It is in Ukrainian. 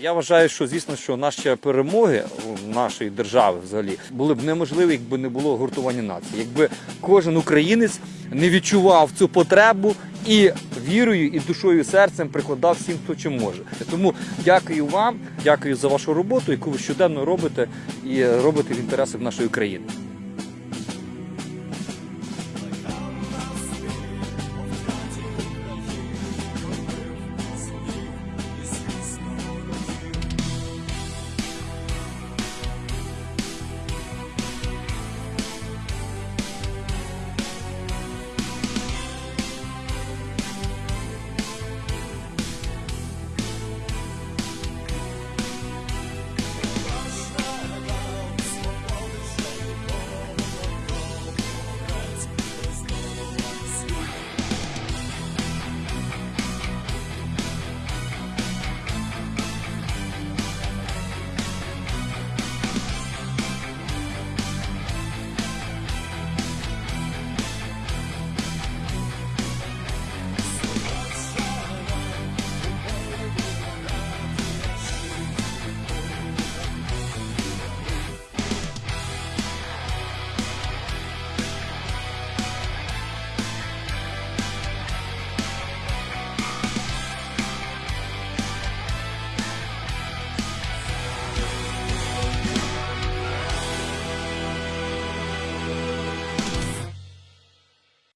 Я вважаю, що звісно, що наші перемоги у нашої держави взагалі були б неможливі, якби не було гуртування нації. Якби кожен українець не відчував цю потребу і вірою, і душою, і серцем прикладав всім, хто чим може. Тому дякую вам, дякую за вашу роботу, яку ви щоденно робите і робите в інтересах нашої країни.